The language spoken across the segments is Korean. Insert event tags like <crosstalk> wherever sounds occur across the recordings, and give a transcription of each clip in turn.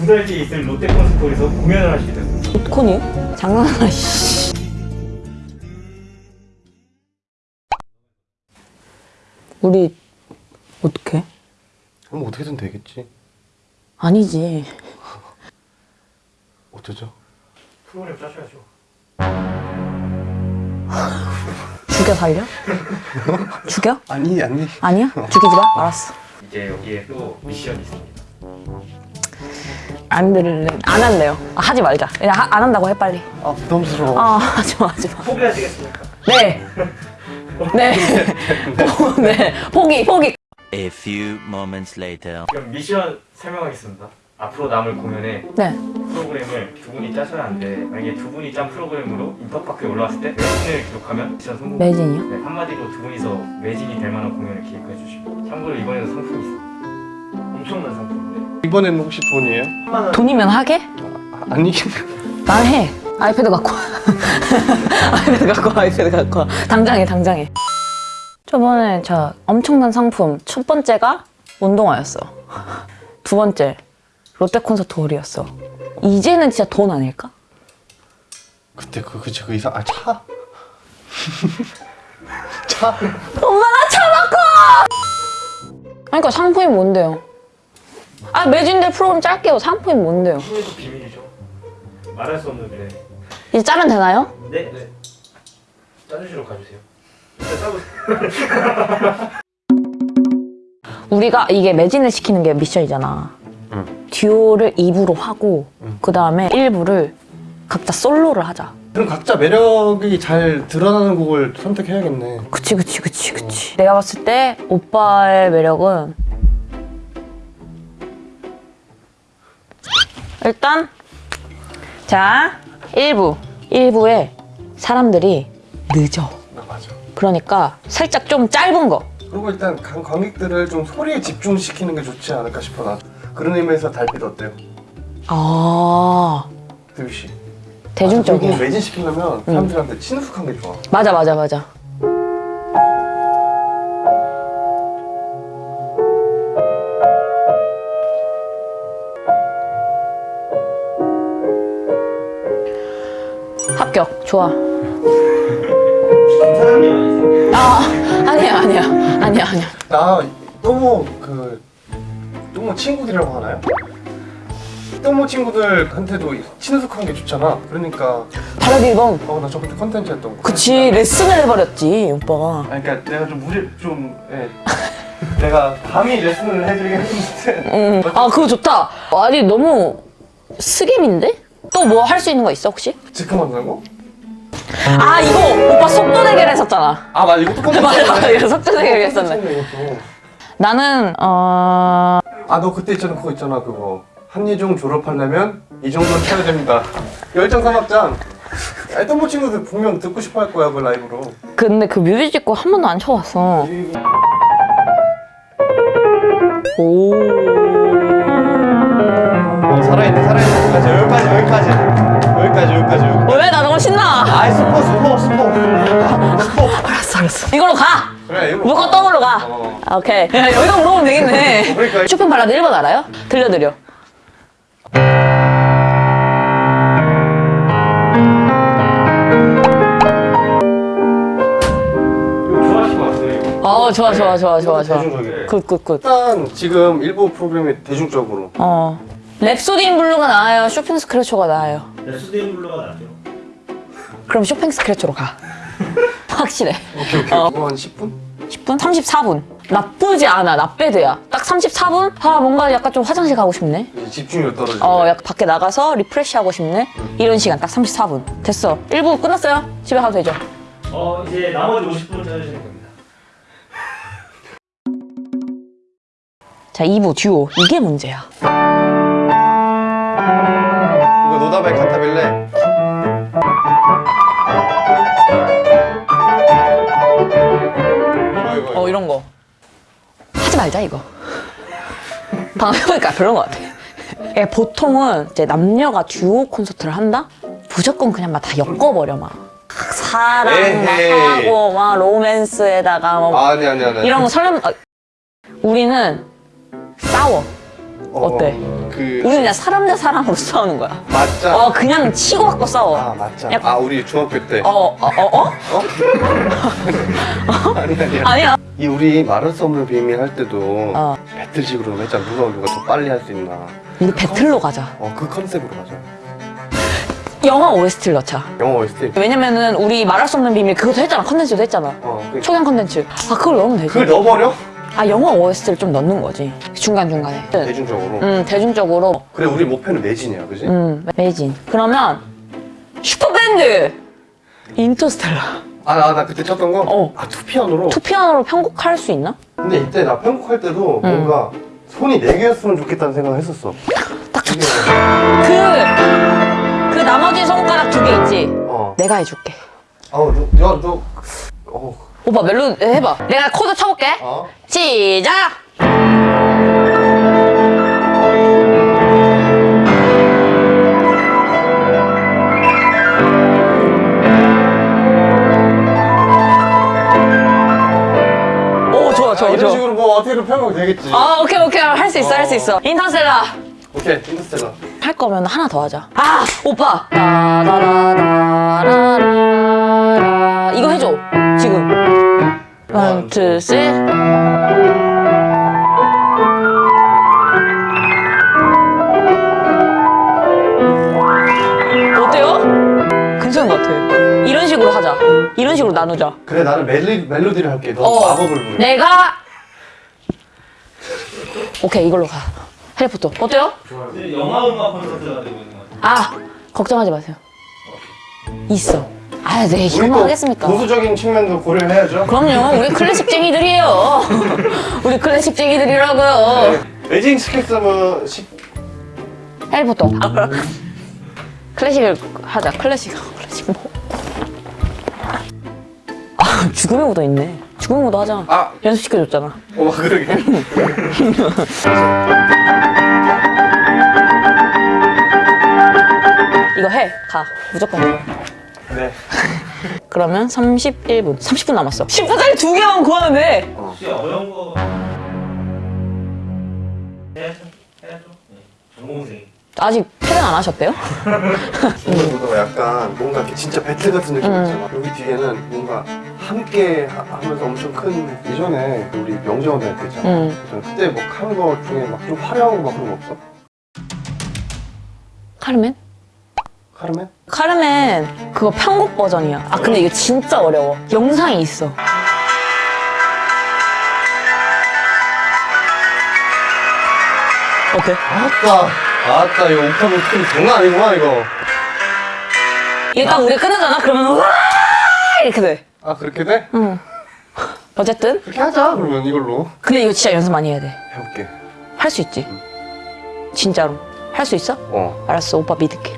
두 달 뒤에 있을 롯데 콘서트홀에서 공연을 하시게 됐습니다. 콘이요? 장난하나 씨. 우리 어떻게? 그럼 어떻게든 되겠지. 아니지. 어쩌죠? 프로그램 짜셔야죠. 죽여 살려? 죽여? <laughs> 아니 아니. 아니야? 죽이지 마. 알았어. 이제 여기에 또 미션이 있습니다. 안 들을래. 안 할래요. 아, 하지 말자. 그냥 하- 안 한다고 해 빨리. 아 부담스러워. 아 <laughs> 하지 마 하지 마. 포기하시겠습니까? 네. 네. 어, <laughs> 네. 포기 포기. A few moments later. 그럼 미션 설명하겠습니다. 앞으로 남을 공연에 네. 프로그램을 두 분이 짜셔야 하는데 만약에 두 분이 짠 프로그램으로 인터파크에 올라왔을 때 매진을 기록하면 미션 성공. 매진이요? 네, 한마디로 두 분이서 매진이 될 만한 공연을 기획해 주시고 참고로 이번에도 상품이 있습니다. 엄청난 상품인데 이번에는 혹시 돈이에요? 돈이면 하게? 아, 아니. <laughs> 난 해. <laughs> 아이패드 갖고 와. 아이패드 갖고 와, 아이패드 갖고 와. 당장에, 당장에. 저번에 저 엄청난 상품 첫 번째가 운동화였어. 두 번째 롯데 콘서트 홀이었어. 이제는 진짜 돈 아닐까? 그때 그 그치 그 이상 아 차. <laughs> 차. 엄마 나차 바꿔! 그러니까 상품이 뭔데요? 아 매진될 프로그램 짤게요. 상품이 뭔데요? 후회도 비밀이죠. 말할 수 없는데 이제 짜면 되나요? 네? 네. 짜주시러 가주세요. 짜보세요. <laughs> 우리가 이게 매진을 시키는 게 미션이잖아. 응. 듀오를 2부로 하고 응. 그 다음에 1부를 각자 솔로를 하자. 그럼 각자 매력이 잘 드러나는 곡을 선택해야겠네. 그치 그치 그치 그치. 내가 봤을 때 오빠의 매력은 일단 자 1부 1부에 사람들이 늦어. 아 맞아. 그러니까 살짝 좀 짧은 거. 그리고 일단 관- 관객들을 좀 소리에 집중시키는 게 좋지 않을까 싶어 나. 그런 의미에서 달빛 어때요? 아 드비 씨. 대중적이야. 그리고 매진시키려면 사람들한테 친숙한 게 좋아. 맞아 맞아 맞아. 좋아. 아 아니야 아니야 아니야 아니야. 나 또모 그 또모 친구들이라고 하나요? 또모 친구들한테도 친숙한 게 좋잖아. 그러니까 바라기 앨범. 어나 저번에 컨텐츠 했던 거. 그치 레슨을 해버렸지 오빠가. 아니, 그러니까 내가 좀 무리 좀 예. 내가 감히 레슨을 해드리긴 했는데 응. 아 그거 좋다. 아니 너무 스겜인데? 또 뭐 할 수 있는 거 있어 혹시? 즉흥 만나고? 아 이거 오빠 속도 대결 했었잖아. 아 맞아 이거 똑같은 <laughs> 맞아 이거 속도 대결 했었네. 나는 어 아 너 그때 있잖아 그거 있잖아 그거 한예종 졸업하려면 이 정도는 쳐야 됩니다. 열정 사막장. 아니 또모 친구들 분명 듣고 싶어 할 거야 그 라이브로. 근데 그 뮤직비디오 한 번도 안 쳐봤어. 오. 어, 살아있네 살아있네 여기까지 여기까지 여기까지 여기까지 여기까지 여기까지. 왜 나 너무 신나? 아이 스포 스포 스포 스포. 알았어 알았어. 이걸로 가. 그래 이거. 무조건 더블로 가. 어. 아, 오케이. 야, 여기다 물어보면 되겠네. 그러니까. 쇼팽 발라드 1번 알아요? 들려드려. 어 좋아 좋아 좋아 좋아 좋아. 대중적이에요. good good good. 일단 지금 일부 프로그램이 대중적으로 어. 랩소디 인 블루가 나아요? 쇼팽 스케르초가 나아요? 랩소디 인 블루가 나죠. 그럼 쇼팽 스케르초로 가. <laughs> 확실해. 오케이 오케이 어. 이거 한 10분? 10분? 34분. 나쁘지 않아. 나빼드야. 딱 34분? 아 뭔가 약간 좀 화장실 가고 싶네. 집중력 떨어지네 어 약간 밖에 나가서 refresh 하고 싶네. 이런 시간 딱 34분. 됐어. 1부 끝났어요. 집에 가도 되죠. 어 이제 나머지 50분 짜주시는 겁니다. 자 2부 듀오. 이게 문제야. 이거 노다바이 칸타빌레 말자 이거. 방금 해보니까 별론 것 같아. 예, 보통은 이제 남녀가 듀오 콘서트를 한다? 무조건 그냥 막 다 엮어버려 막. 사랑 막 에헤이. 하고 막 로맨스에다가 뭐 아니 아니 아니 이런 거 설렘 아, 우리는 싸워 어때? 그 우리 그냥 사람 대 사람으로 싸우는 거야. 맞자. 어 그냥 치고 받고 싸워. 아 맞자. 야, 아 우리 중학교 때. 어, 어, 어, 어? <laughs> 아니 아니야. 아니야. 이 우리 말할 수 없는 비밀 할 때도 어. 배틀식으로 했잖아. 누가 누가 더 빨리 할 수 있나. 우리 배틀로 가자. 어 그 컨셉으로 가자. 영화 OST를 넣자. 영어 OST. 왜냐면은 우리 말할 수 없는 비밀 그것도 했잖아. 컨텐츠도 했잖아. 어. 그, 초경 컨텐츠. 아 그걸 넣으면 되지. 그걸 넣어버려? 아 영화 OST를 좀 넣는 거지. 중간 중간에. 대중적으로. 음 대중적으로. 그래 우리 목표는 매진이야, 그지? 음 매진. 그러면 슈퍼밴드 인터스텔라. 아나 그때 쳤던 거. 어. 아 투피아노로. 투피아노로 편곡할 수 있나? 근데 이때 나 편곡할 때도 뭔가 손이 네 개였으면 좋겠다는 생각을 했었어. 딱 좋다. 그, 그 나머지 손가락 두 개 있지? 어. 내가 해줄게. 아우 너, 야 너. 어. 오빠 멜로디 해봐. 내가 코드 쳐볼게. 어. 시작! 이런. 식으로 뭐 어떻게든 편곡 되겠지. 아 오케이 오케이 할 수 있어 할 수 있어. 인터스텔라 오케이 인터스텔라. 할 거면 하나 더 하자. 아 오빠. 라라라라라라 이거 해줘 지금. one, two, three. 어때요? 괜찮은 것 같아. 이런 식으로 하자. 이런 식으로 나누자. 그래 나는 멜리, 멜로디를 할게. 너 어, 마법을 부르. 내가 오케이 이걸로 가. 해리포터 어때요? 영화 음악 콘서트가 되고 있는 것 같아요. 아 걱정하지 마세요. 있어. 아, 네 이거만 또 하겠습니까? 보수적인 측면도 고려해야죠. 그럼요, <laughs> 우리 클래식쟁이들이에요. <laughs> 우리 클래식쟁이들이라고요. 에징 스케스는 식 해리포터. 아, 클래식을 하자. 클래식, 클래식 뭐? 아, 죽음의 무도 있네. 무도 하자. 아. 연습시켜줬잖아. 어 그러게. <laughs> 이거 해, 가. 무조건 해. 네. <laughs> 그러면 31분. 30분 남았어. 10분짜리 두 개만 구하는데. 혹시 어려운 거 해야죠. 해야죠. 네. 전공생. 아직 패는 안 하셨대요? <laughs> 오늘보다 약간 뭔가 진짜 배틀 같은 느낌 음. 있잖아. 여기 뒤에는 뭔가 함께 하- 하면서 엄청 큰 예전에 우리 명재원 할때 있잖아. 응. 그때 뭐 하는 거 중에 막 좀 화려한 거 막 그런 거 없어? 카르멘? 카르멘? 카르멘 그거 편곡 버전이야. 아 근데 이거 진짜 어려워. 영상이 있어. 어때? 아따 아따 이거 옥타브 skill이 장난 아니구만 이거. 이게 딱 우리 끊어잖아? 그러면 우와 이렇게 돼. 아 그렇게 돼? 응. 어쨌든 그렇게 하자 그러면 이걸로 근데 이거 진짜 연습 많이 해야 돼. 해볼게. 할 수 있지. 진짜로. 할 수 있어? 어. 알았어. 오빠 믿을게.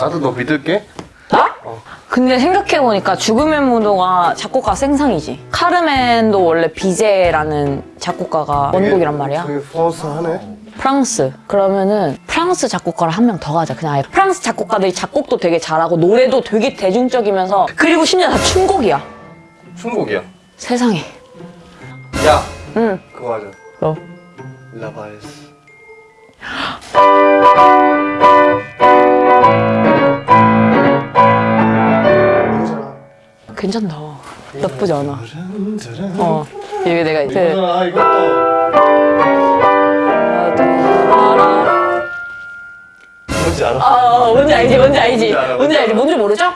나도 너 믿을게. 나? 어. 근데 생각해보니까 죽음의 무도가 작곡가 생상이지. 카르멘도 원래 비제라는 작곡가가 원곡이란 말이야. 되게 포스하네. 프랑스. 그러면은 프랑스 작곡가를 한 명 더 가자. 그냥 아예 프랑스 작곡가들이 작곡도 되게 잘하고 노래도 되게 대중적이면서 그리고 심지어 다 춤곡이야. 춤곡이야. 세상에. 야 응. 그거 하자. 뭐? 라바에스. 괜찮다. 나쁘지 않아. 어. 이게 내가 그 알아? 아, 뭔지 알지, 뭔지 알지. 뭔지 알지, 뭔지 모르죠?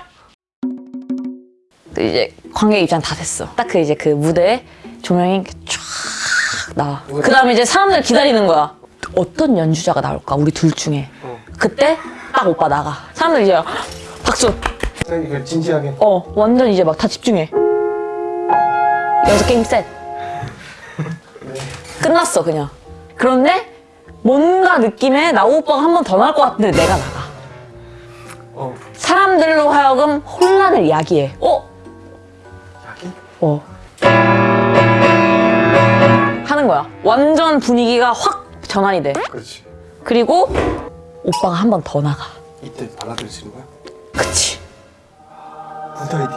그 이제 관객 입장 다 됐어. 딱 그 이제 그 무대에 조명이 쫙 나와. 그 다음에 이제 사람들 기다리는 거야. 어떤 연주자가 나올까, 우리 둘 중에. 어. 그때 딱 오빠 나가. 사람들 이제 박수. 이거 진지하게. 어, 완전 이제 막 다 집중해. 여기서 게임 셋. <laughs> 끝났어, 그냥. 그런데 뭔가 느낌에 나우 오빠가 한 번 더 나올 것 같은데 내가 나가. 어. 사람들로 하여금 혼란을 야기해. 어? 야기? 어. 하는 거야. 완전 분위기가 확 전환이 돼. 그렇지. 그리고 오빠가 한 번 더 나가. 이때 발라드를 치는 거야? 그치. 굿아이 디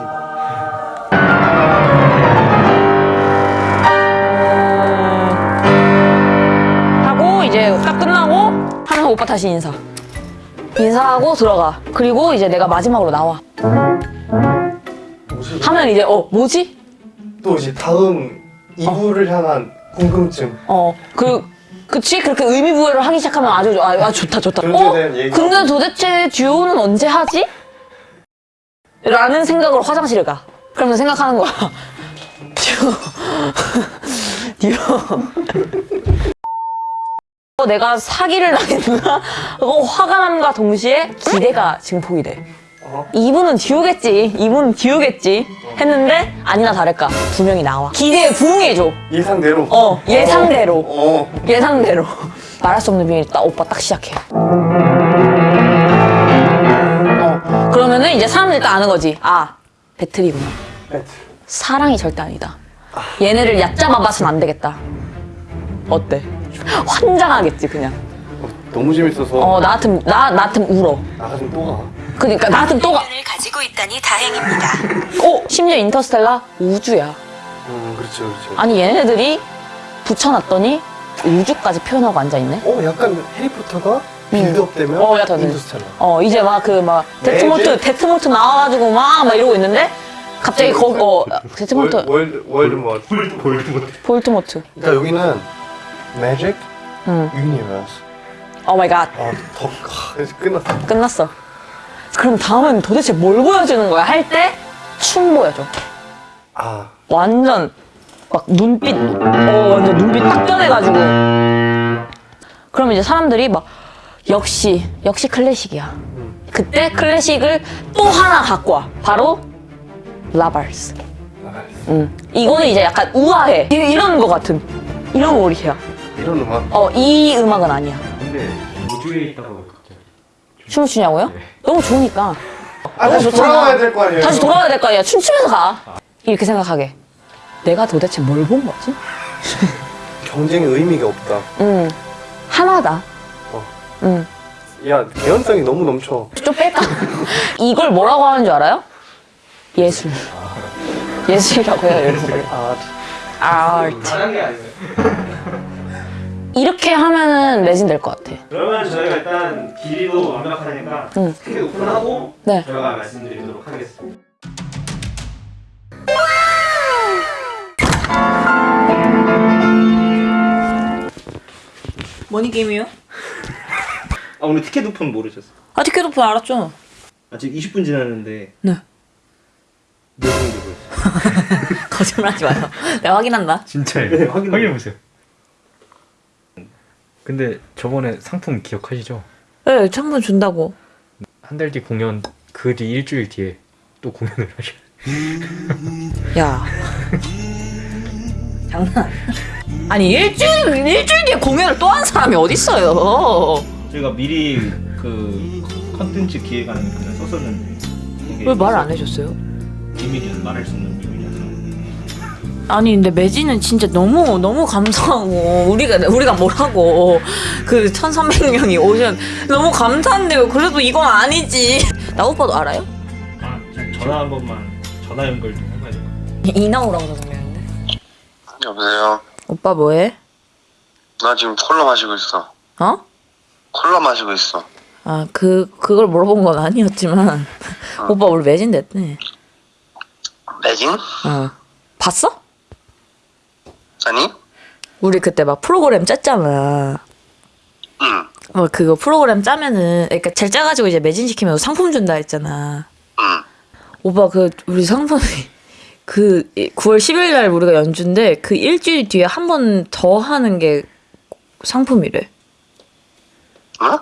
다시 인사. 인사하고 들어가. 그리고 이제 내가 마지막으로 나와. 하면 이제 어 뭐지? 또 이제 다음 2부를 향한 궁금증. 어그 그치 그렇게 의미 부여를 하기 시작하면 아주 좋- 아, 아 좋다 좋다. 어 근데 도대체 듀오는 언제 하지? 라는 생각으로 화장실을 가. 그러면서 생각하는 거야. <laughs> 듀오 <laughs> 듀오. 어, 내가 사기를 당했나? <laughs> 어, 화가 남과 동시에 기대가 증폭이 돼. 어? 이분은 듀오겠지. 이분은 듀오겠지. 했는데 아니나 다를까 두 명이 나와. 기대에 부응해줘. 예상대로. 어 예상대로. 어. 예상대로 말할 수 없는 비밀 딱 오빠 딱 시작해. 어 그러면은 이제 사람들이 딱 아는 거지. 아 배틀이구나. 배틀. 사랑이 절대 아니다. 얘네를 얕잡아 봐선 안 되겠다. 어때? 환장하겠지 그냥. 어, 너무 재밌어서 어 나 같은 나, 나 같은 울어. 나가 좀또 가. 그러니까 나 같은 또가. 을 가지고 있다니 다행입니다. 어 심지어 인터스텔라 우주야. 음, 그렇죠, 그렇죠. 아니 얘네들이 붙여놨더니 우주까지 표현하고 앉아 있네. 어, 약간 해리포터가 빌드업 되면 어, 약간 인터스텔라. 어 이제 막 그막 데트모트 매직? 데트모트 나와가지고 막 막 이러고 있는데 갑자기 거기 어 데트모트 월드 월드 뭐 볼트모트 그러니까 여기는 응. 유니버스. 오 마이 갓 아, 더 아, 끝났어. 끝났어 그럼 다음은 도대체 뭘 보여주는 거야 할 때 춤 보여줘 아, 완전 막 눈빛 어 완전 눈빛 딱 변해가지고 그럼 이제 사람들이 막 역시 역시 클래식이야 그때 클래식을 또 하나 갖고 와 바로 라발스. 응. 이거는 이제 약간 우아해. 이- 이런 거 같은. 이런 오리야. 이런 음악. 어, 이 음악은 아니야. 근데 우주에 있다고. 춤을 추냐고요? 너무 좋으니까. 아, 다시 좋잖아. 돌아와야 될 거 아니에요. 다시 돌아와야 될 거 아니야. 춤추면서 가. 이렇게 생각하게. 내가 도대체 뭘 본 거지? <laughs> 경쟁의 의미가 없다. 응. 하나다. 어. 응. 야, 개연성이 너무 넘쳐. 좀 뺄까? <laughs> 이걸 뭐라고 하는 줄 알아요? 예술. 예술이라고 해요, <laughs> 예술. 아, 아트. 아니에요. 이렇게 하면은 매진 될 것 같아. 그러면 저희가 일단 길이도 완벽하니까 응. 스케일 오픈하고 네. 저희가 말씀드리도록 하겠습니다. 머니 게임이요? <laughs> 아 오늘 티켓 오픈 모르셨어요? 아, 티켓 오픈 알았죠? 아 지금 20분 지났는데 네. 몇분 되고 있어요? 거짓말 하지 마요. 내가 확인한다. 진짜예요. 네, 확인해 확인해 보세요. 근데 저번에 상품 기억하시죠? 네, 창문 준다고. 한 달 뒤 공연 그 뒤 일주일 뒤에 또 공연을 하셔. <laughs> 야. <laughs> 장난 아니야. 아니, 일주일, 일주일 뒤에 공연을 또 한 사람이 어딨어요. 저희가 미리 그 컨텐츠 기획안을 그냥 썼었는데 왜 말 안 해줬어요? 비밀이야 말할 수 없는 비밀이라서 아니, 근데 매지는 진짜 너무, 너무 감사하고, 우리가, 우리가 뭐라고, 그 1300명이 오션, 너무 감사한데요. 그래도 이건 아니지. 나 오빠도 알아요? 아 전화 한 번만 전화 연결 좀 해봐야 될것 같아요 이나오라고 적었는데. 여보세요. 오빠 뭐해? 나 지금 콜라 마시고 있어. 어? 콜라 마시고 있어. 아, 그, 그걸 물어본 건 아니었지만, 오빠 우리 매진 됐네. 매진? 어. 봤어? 아니? 우리 그때 막 프로그램 짰잖아. 응. 뭐 그거 프로그램 짜면은 그러니까 잘 짜가지고 이제 매진시키면 상품 준다 했잖아. 응. 오빠 그 우리 상품이 <laughs> 그 9월 10일 날 우리가 연주인데 그 일주일 뒤에 한 번 더 하는 게 상품이래. 어?